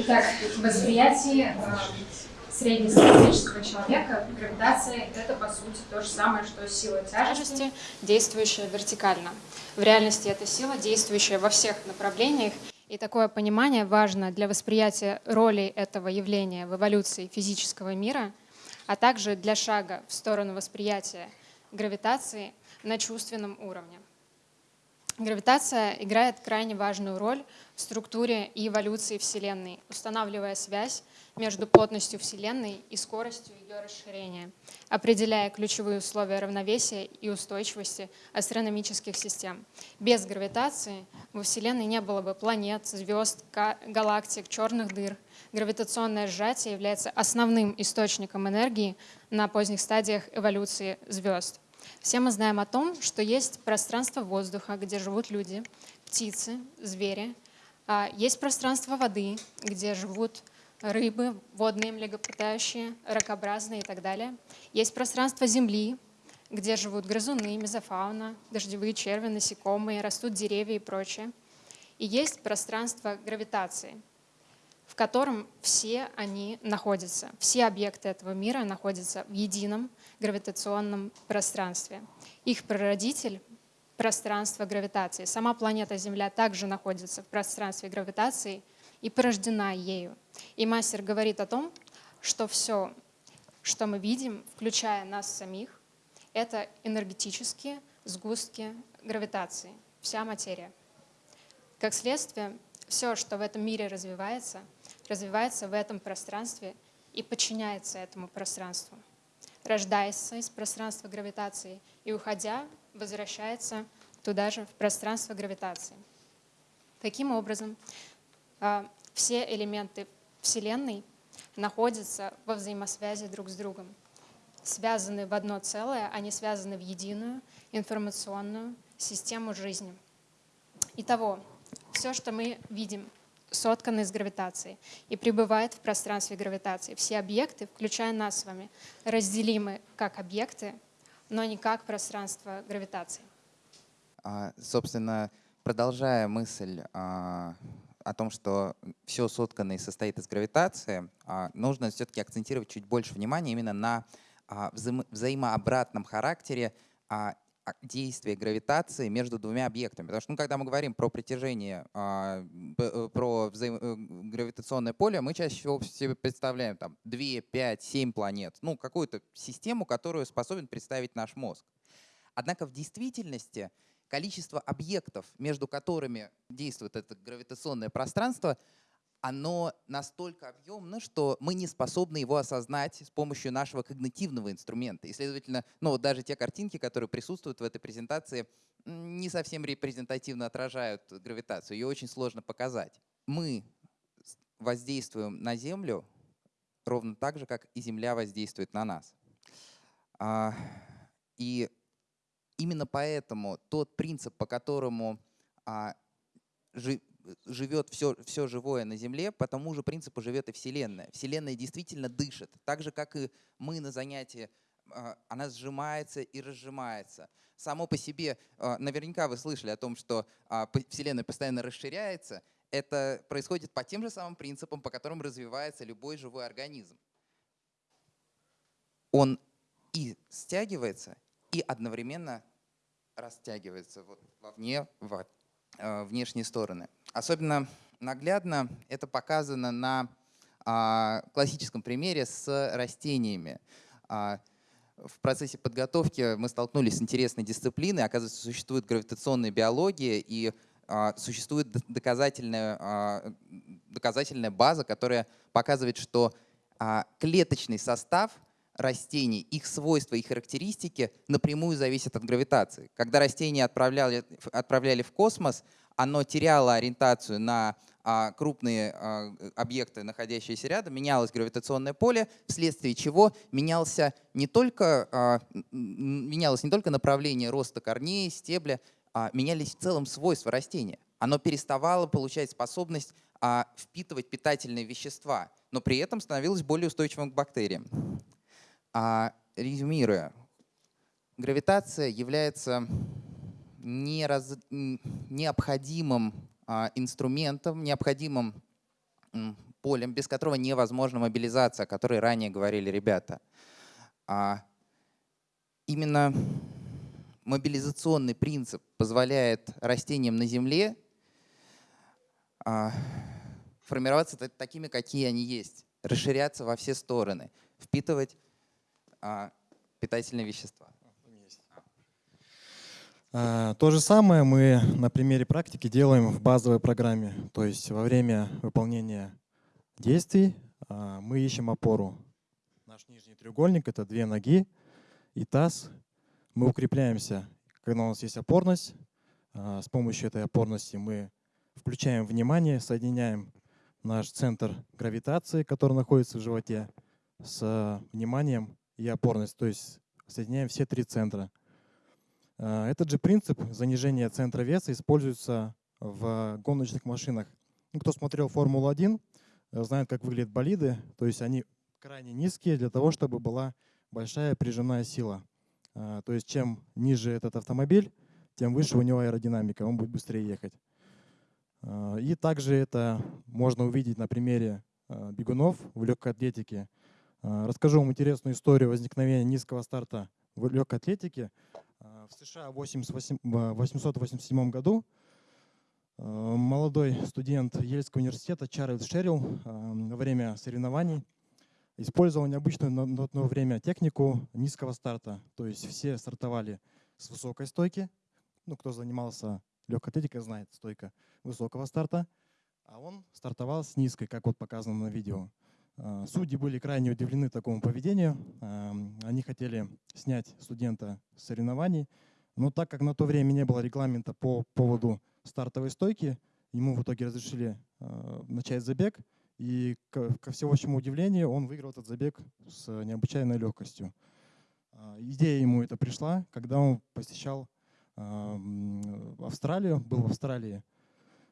Итак, в восприятии э, среднестатистического человека гравитация — это, по сути, то же самое, что сила тяжести, действующая вертикально. В реальности это сила, действующая во всех направлениях, и такое понимание важно для восприятия роли этого явления в эволюции физического мира, а также для шага в сторону восприятия гравитации на чувственном уровне. Гравитация играет крайне важную роль в структуре и эволюции Вселенной, устанавливая связь между плотностью Вселенной и скоростью ее расширения, определяя ключевые условия равновесия и устойчивости астрономических систем. Без гравитации во Вселенной не было бы планет, звезд, галактик, черных дыр. Гравитационное сжатие является основным источником энергии на поздних стадиях эволюции звезд. Все мы знаем о том, что есть пространство воздуха, где живут люди, птицы, звери. А, есть пространство воды, где живут рыбы, водные млекопитающие, ракообразные и так далее. Есть пространство земли, где живут грызуны, мезофауна, дождевые черви, насекомые, растут деревья и прочее. И есть пространство гравитации, котором все они находятся. Все объекты этого мира находятся в едином гравитационном пространстве. Их прародитель — пространство гравитации. Сама планета Земля также находится в пространстве гравитации и порождена ею. И мастер говорит о том, что все, что мы видим, включая нас самих, это энергетические сгустки гравитации, вся материя. Как следствие, все, что в этом мире развивается, развивается в этом пространстве и подчиняется этому пространству рождается из пространства гравитации и, уходя, возвращается туда же, в пространство гравитации. Таким образом, а, все элементы Вселенной находятся во взаимосвязи друг с другом, связаны в одно целое, они связаны в единую информационную систему жизни. Итого, все, что мы видим сотканы из гравитации и пребывает в пространстве гравитации. Все объекты, включая нас с вами, разделимы как объекты, но не как пространство гравитации. А, собственно, продолжая мысль а, о том, что все соткано и состоит из гравитации, а, нужно все-таки акцентировать чуть больше внимания именно на а, взаимо взаимообратном характере а, а, действия гравитации между двумя объектами. Потому что ну, когда мы говорим про притяжение, а, э, про взаим... Э, гравитационное поле, мы чаще всего себе представляем там 2, 5, 7 планет, ну какую-то систему, которую способен представить наш мозг. Однако в действительности количество объектов, между которыми действует это гравитационное пространство, оно настолько объемно, что мы не способны его осознать с помощью нашего когнитивного инструмента. И, следовательно, ну, вот даже те картинки, которые присутствуют в этой презентации, не совсем репрезентативно отражают гравитацию. Ее очень сложно показать. Мы воздействуем на Землю ровно так же, как и Земля воздействует на нас. А, и именно поэтому тот принцип, по которому а, живет все, все живое на Земле, по тому же принципу живет и Вселенная. Вселенная действительно дышит, так же, как и мы на занятии, а, она сжимается и разжимается. Само по себе, а, наверняка вы слышали о том, что а, Вселенная постоянно расширяется. Это происходит по тем же самым принципам, по которым развивается любой живой организм. Он и стягивается, и одновременно растягивается вот вовне, внешние стороны. Особенно наглядно это показано на а, классическом примере с растениями. А, в процессе подготовки мы столкнулись с интересной дисциплиной. Оказывается, существует гравитационная биология и а, существует доказательная, доказательная база, которая показывает, что клеточный состав растений, их свойства и характеристики напрямую зависят от гравитации. Когда растения отправляли, отправляли в космос, оно теряло ориентацию на а, крупные а, объекты, находящиеся рядом, менялось гравитационное поле, вследствие чего менялся не только, а, менялось не только направление роста корней, стебля, а менялись в целом свойства растения. Оно переставало получать способность впитывать питательные вещества, но при этом становилось более устойчивым к бактериям. Резюмируя, гравитация является не раз, необходимым а, инструментом, необходимым полем, без которого невозможна мобилизация, о которой ранее говорили ребята. А именно мобилизационный принцип позволяет растениям на Земле а, формироваться такими, какие они есть, расширяться во все стороны, впитывать а, питательные вещества. А, то же самое мы на примере практики делаем в базовой программе. То есть во время выполнения действий мы ищем опору. Наш нижний треугольник — это две ноги и таз. Мы укрепляемся, когда у нас есть опорность. С помощью этой опорности мы включаем внимание, соединяем наш центр гравитации, который находится в животе, с вниманием и опорность, то есть соединяем все три центра. А, этот же принцип занижения центра веса используется в гоночных машинах. Ну, кто смотрел Формулу-1, э, знает, как выглядят болиды. То есть они крайне низкие для того, чтобы была большая прижимная сила. А, то есть чем ниже этот автомобиль, тем выше у него аэродинамика, он будет быстрее ехать. А, и также это можно увидеть на примере бегунов в легкой атлетике. Расскажу вам интересную историю возникновения низкого старта в легкой атлетике. В США в 1887 году э, молодой студент Ельского университета Чарльз Шерилл во время соревнований использовал необычную на то время технику низкого старта. То есть все стартовали с высокой стойки. Ну, кто занимался легкой атлетикой, знает стойка высокого старта. А он стартовал с низкой, как вот показано на видео. Э, судьи были крайне удивлены такому поведению. Эм, они хотели снять студента с соревнований, но так как на то время не было регламента по поводу стартовой стойки, ему в итоге разрешили э, начать забег, и ко всеобщему удивлению он выиграл этот забег с необычайной легкостью. Э, идея ему это пришла, когда он посещал Австралию, был в Австралии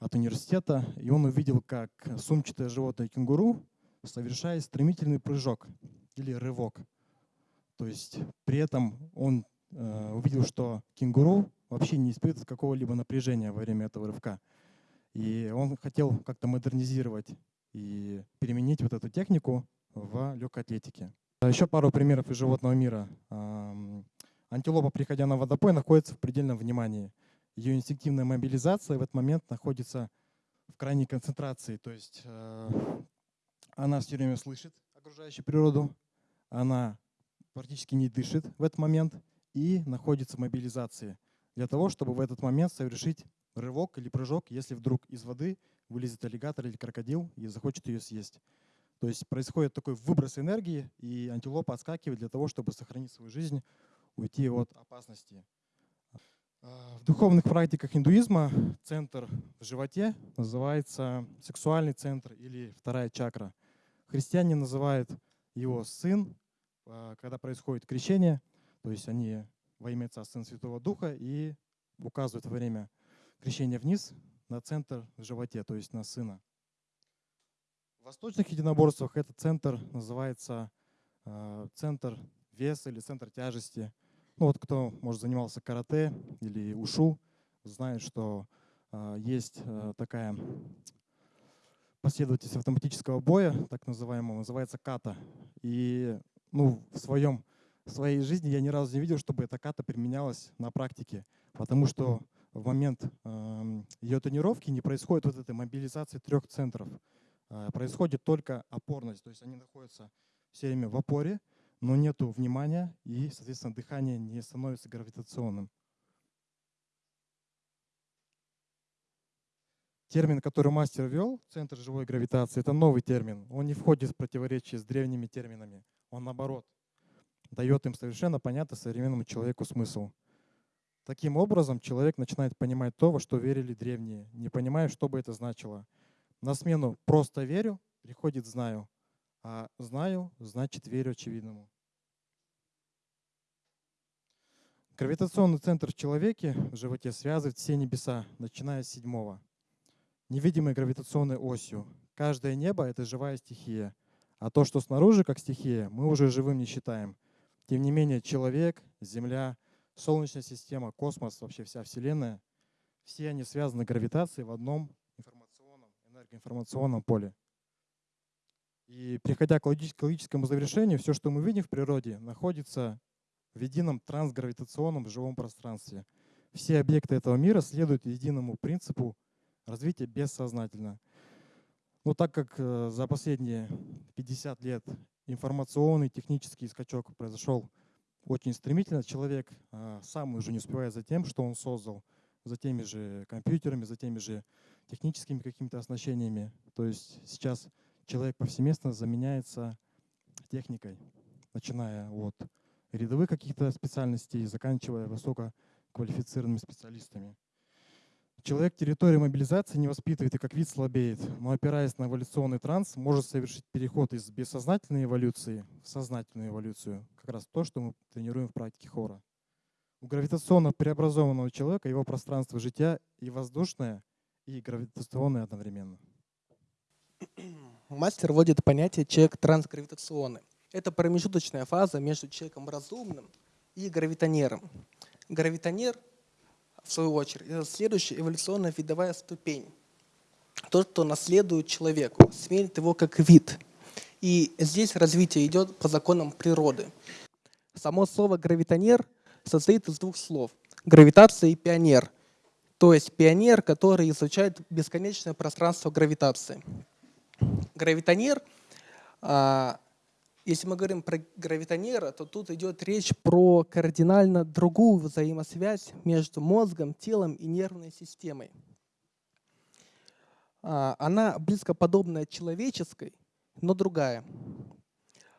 от университета, и он увидел, как сумчатое животное кенгуру совершает стремительный прыжок или рывок. То есть при этом он э, увидел, что кенгуру вообще не испытывает какого-либо напряжения во время этого рывка. И он хотел как-то модернизировать и переменить вот эту технику в легкой атлетике. Еще пару примеров из животного мира. Антилопа, приходя на водопой, находится в предельном внимании. Ее инстинктивная мобилизация в этот момент находится в крайней концентрации. То есть э, она все время слышит окружающую природу, она практически не дышит в этот момент и находится в мобилизации для того, чтобы в этот момент совершить рывок или прыжок, если вдруг из воды вылезет аллигатор или крокодил и захочет ее съесть. То есть происходит такой выброс энергии, и антилопа отскакивает для того, чтобы сохранить свою жизнь, уйти от опасности. В духовных практиках индуизма центр в животе называется сексуальный центр или вторая чакра – Христиане называют его сын, а, когда происходит крещение, то есть они во имя Отца, Сына, Святого Духа и указывают время крещения вниз на центр в животе, то есть на сына. В восточных единоборствах этот центр называется э, центр веса или центр тяжести. Ну вот кто, может, занимался карате или ушу, знает, что э, есть такая последовательность автоматического боя, так называемого, называется ката. И ну, в, своем, в своей жизни я ни разу не видел, чтобы эта ката применялась на практике, потому что в момент э, ее тренировки не происходит вот этой мобилизации трех центров. Э, происходит только опорность, то есть они находятся все время в опоре, но нет внимания и, соответственно, дыхание не становится гравитационным. Термин, который мастер ввел, центр живой гравитации, это новый термин. Он не входит в противоречие с древними терминами. Он наоборот дает им совершенно понятно современному человеку смысл. Таким образом, человек начинает понимать то, во что верили древние, не понимая, что бы это значило. На смену «просто верю» приходит «знаю», а «знаю» значит «верю очевидному». Гравитационный центр в человеке в животе связывает все небеса, начиная с седьмого невидимой гравитационной осью. Каждое небо — это живая стихия. А то, что снаружи как стихия, мы уже живым не считаем. Тем не менее, человек, Земля, Солнечная система, космос, вообще вся Вселенная, все они связаны гравитацией в одном информационном, энергоинформационном поле. И приходя к логическому завершению, все, что мы видим в природе, находится в едином трансгравитационном живом пространстве. Все объекты этого мира следуют единому принципу развития бессознательно. Но так как э, за последние 50 лет информационный технический скачок произошел очень стремительно, человек э, сам уже не успевает за тем, что он создал, за теми же компьютерами, за теми же техническими какими-то оснащениями. То есть сейчас человек повсеместно заменяется техникой, начиная от рядовых каких-то специальностей, заканчивая высококвалифицированными специалистами. Человек территории мобилизации не воспитывает и как вид слабеет, но опираясь на эволюционный транс, может совершить переход из бессознательной эволюции в сознательную эволюцию. Как раз то, что мы тренируем в практике хора. У гравитационно преобразованного человека его пространство жития и воздушное, и гравитационное одновременно. Мастер вводит понятие человек трансгравитационный. Это промежуточная фаза между человеком разумным и гравитонером. Гравитонер, в свою очередь, это следующая эволюционная видовая ступень. Тот, кто наследует человеку, сменит его как вид. И здесь развитие идет по законам природы. Само слово «гравитонер» состоит из двух слов – гравитация и пионер. То есть пионер, который изучает бесконечное пространство гравитации. Гравитонер а, если мы говорим про гравитонера, то тут идет речь про кардинально другую взаимосвязь между мозгом, телом и нервной системой. А, она близко подобная человеческой, но другая.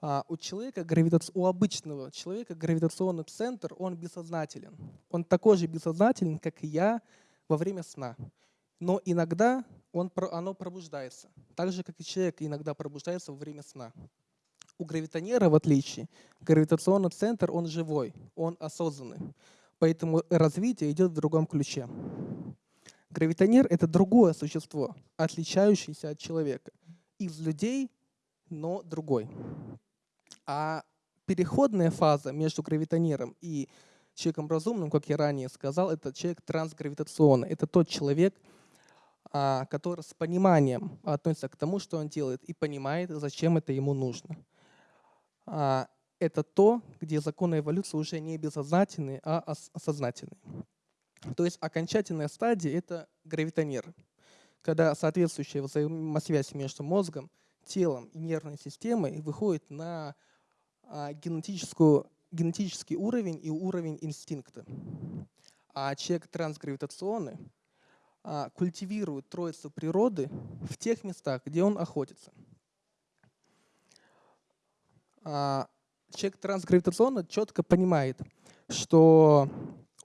А, у человека, у обычного человека гравитационный центр, он бессознателен. Он такой же бессознателен, как и я во время сна. Но иногда он, оно пробуждается, так же, как и человек иногда пробуждается во время сна. У гравитонера, в отличие, гравитационный центр, он живой, он осознанный. Поэтому развитие идет в другом ключе. Гравитонер — это другое существо, отличающееся от человека. Из людей, но другой. А переходная фаза между гравитонером и человеком разумным, как я ранее сказал, это человек трансгравитационный. Это тот человек, а, который с пониманием относится к тому, что он делает, и понимает, зачем это ему нужно. А, это то, где законы эволюции уже не бессознательные, а осознательные. То есть окончательная стадия — это гравитонер, когда соответствующая взаимосвязь между мозгом, телом и нервной системой выходит на а, генетическую, генетический уровень и уровень инстинкта. А человек трансгравитационный а, культивирует троицу природы в тех местах, где он охотится — человек трансгравитационно четко понимает, что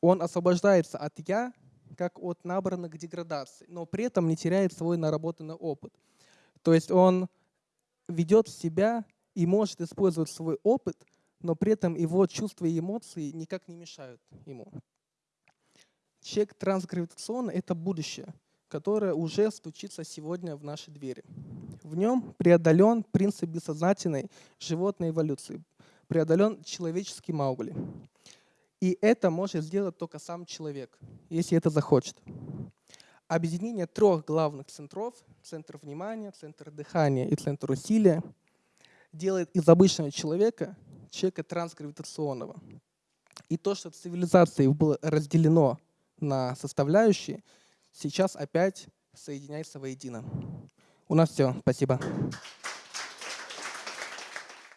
он освобождается от «я», как от набранных деградаций, но при этом не теряет свой наработанный опыт. То есть он ведет себя и может использовать свой опыт, но при этом его чувства и эмоции никак не мешают ему. Человек трансгравитационный — это будущее — которое уже стучится сегодня в наши двери. В нем преодолен принцип бессознательной животной эволюции, преодолен человеческий Маугли. И это может сделать только сам человек, если это захочет. Объединение трех главных центров, центр внимания, центр дыхания и центр усилия, делает из обычного человека человека трансгравитационного. И то, что цивилизации было разделено на составляющие – сейчас опять соединяется воедино. У нас все. Спасибо.